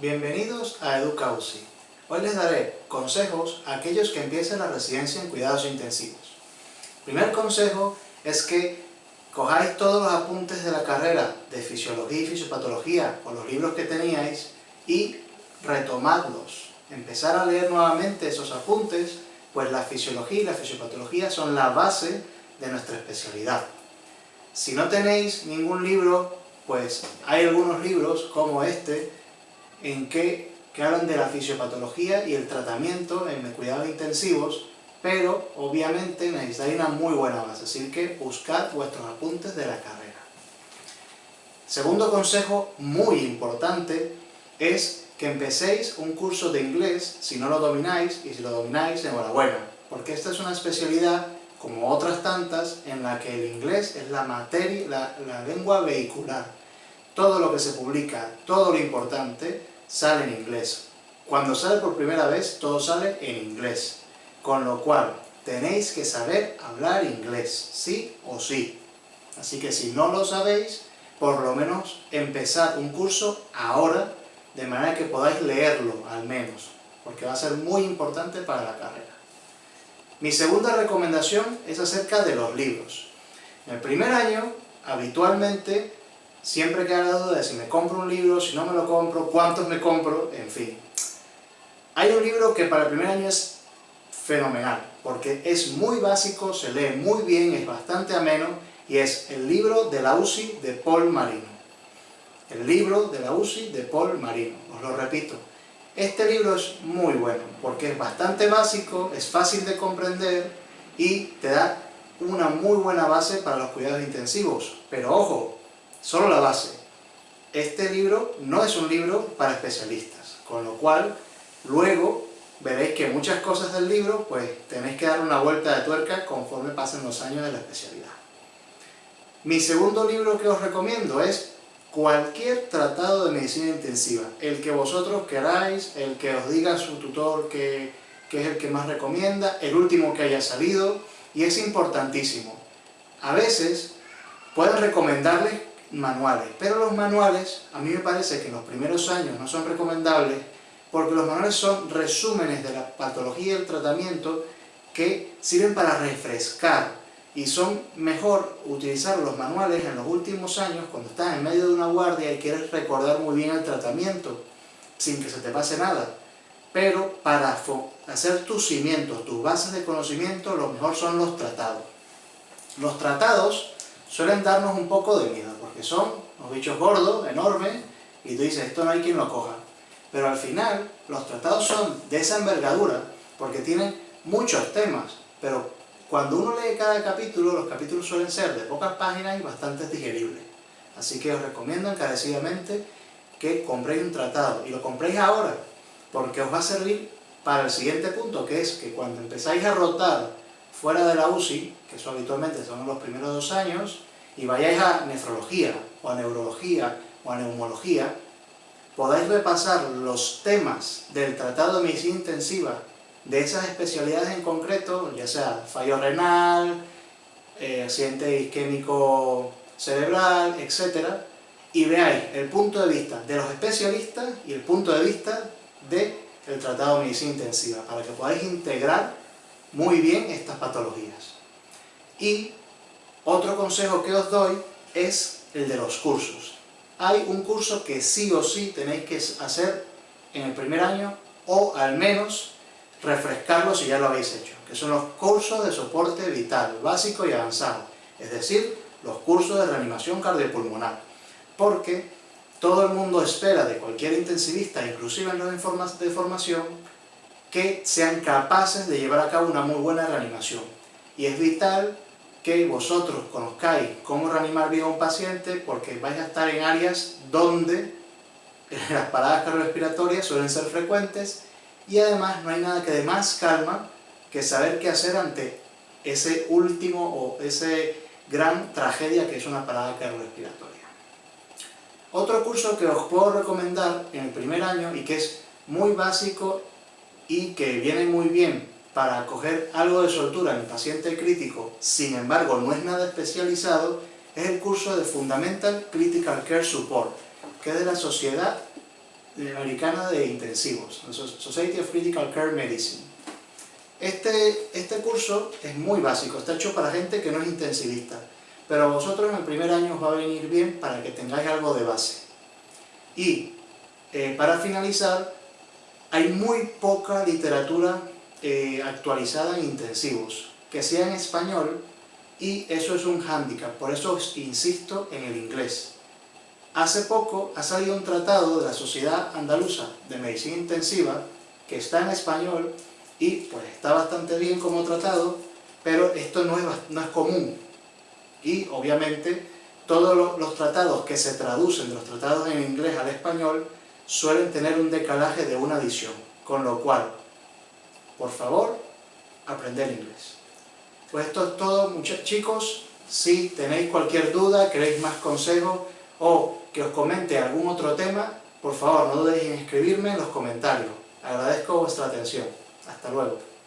Bienvenidos a EducaUCI. Hoy les daré consejos a aquellos que empiecen la residencia en cuidados intensivos. primer consejo es que cojáis todos los apuntes de la carrera de fisiología y fisiopatología o los libros que teníais y retomadlos. Empezar a leer nuevamente esos apuntes, pues la fisiología y la fisiopatología son la base de nuestra especialidad. Si no tenéis ningún libro, pues hay algunos libros, como este, en que, que hablan de la fisiopatología y el tratamiento en cuidados intensivos, pero obviamente necesitáis una muy buena base, así que buscad vuestros apuntes de la carrera. Segundo consejo muy importante es que empecéis un curso de inglés si no lo domináis, y si lo domináis, enhorabuena, porque esta es una especialidad como otras tantas, en la que el inglés es la materia, la, lengua vehicular. Todo lo que se publica, todo lo importante, sale en inglés. Cuando sale por primera vez, todo sale en inglés. Con lo cual, tenéis que saber hablar inglés, sí o sí. Así que si no lo sabéis, por lo menos empezad un curso ahora, de manera que podáis leerlo, al menos, porque va a ser muy importante para la carrera. Mi segunda recomendación es acerca de los libros. En el primer año, habitualmente, siempre queda la duda de si me compro un libro, si no me lo compro, cuántos me compro, en fin. Hay un libro que para el primer año es fenomenal, porque es muy básico, se lee muy bien, es bastante ameno, y es el libro de la UCI de Paul Marino. El libro de la UCI de Paul Marino, os lo repito, este libro es muy bueno, porque es bastante básico, es fácil de comprender y te da una muy buena base para los cuidados intensivos. Pero ojo, solo la base. Este libro no es un libro para especialistas, con lo cual luego veréis que muchas cosas del libro pues tenéis que dar una vuelta de tuerca conforme pasen los años de la especialidad. Mi segundo libro que os recomiendo es cualquier tratado de medicina intensiva, el que vosotros queráis, el que os diga su tutor que, es el que más recomienda, el último que haya salido, y es importantísimo. A veces pueden recomendarles manuales, pero los manuales, a mí me parece que en los primeros años no son recomendables, porque los manuales son resúmenes de la patología y el tratamiento que sirven para refrescar y son mejor utilizar los manuales en los últimos años cuando estás en medio de una guardia y quieres recordar muy bien el tratamiento sin que se te pase nada. Pero para hacer tus cimientos, tus bases de conocimiento, lo mejor son los tratados. Los tratados suelen darnos un poco de miedo, son los bichos gordos, enormes, y tú dices, esto no hay quien lo coja. Pero al final, los tratados son de esa envergadura, porque tienen muchos temas, pero cuando uno lee cada capítulo, los capítulos suelen ser de pocas páginas y bastante digeribles. Así que os recomiendo encarecidamente que compréis un tratado, y lo compréis ahora, porque os va a servir para el siguiente punto, que es que cuando empezáis a rotar fuera de la UCI, que eso habitualmente son los primeros dos años, y vayáis a nefrología, o a neurología, o a neumología, podáis repasar los temas del tratado de medicina intensiva de esas especialidades en concreto, ya sea fallo renal, eh, accidente isquémico cerebral, etc. Y veáis el punto de vista de los especialistas y el punto de vista del tratado de medicina intensiva, para que podáis integrar muy bien estas patologías. Y otro consejo que os doy es el de los cursos. Hay un curso que sí o sí tenéis que hacer en el primer año, o al menos refrescarlo si ya lo habéis hecho, que son los cursos de soporte vital, básico y avanzado, es decir, los cursos de reanimación cardiopulmonar, porque todo el mundo espera de cualquier intensivista, inclusive en los de formación, que sean capaces de llevar a cabo una muy buena reanimación. Y es vital que vosotros conozcáis cómo reanimar bien a un paciente, porque vais a estar en áreas donde las paradas cardiorrespiratorias suelen ser frecuentes y además no hay nada que dé más calma que saber qué hacer ante ese último o ese gran tragedia que es una parada cardiorrespiratoria. Otro curso que os puedo recomendar en el primer año y que es muy básico y que viene muy bien para coger algo de soltura en paciente crítico, sin embargo no es nada especializado, es el curso de Fundamental Critical Care Support, que es de la Sociedad Americana de Intensivos, Society of Critical Care Medicine. Este, este curso es muy básico, está hecho para gente que no es intensivista, pero a vosotros en el primer año os va a venir bien para que tengáis algo de base. Y eh, para finalizar, hay muy poca literatura eh, actualizada en intensivos, que sea en español, y eso es un hándicap, por eso insisto en el inglés. Hace poco ha salido un tratado de la Sociedad Andaluza de Medicina Intensiva, que está en español, y pues está bastante bien como tratado, pero esto no es, no es común. Y obviamente todos los, los tratados que se traducen de los tratados en inglés al español suelen tener un decalaje de una edición, con lo cual, por favor, aprender inglés. Pues esto es todo, muchos chicos. Si tenéis cualquier duda, queréis más consejos o que os comente algún otro tema, por favor no dudéis en escribirme en los comentarios. Agradezco vuestra atención. Hasta luego.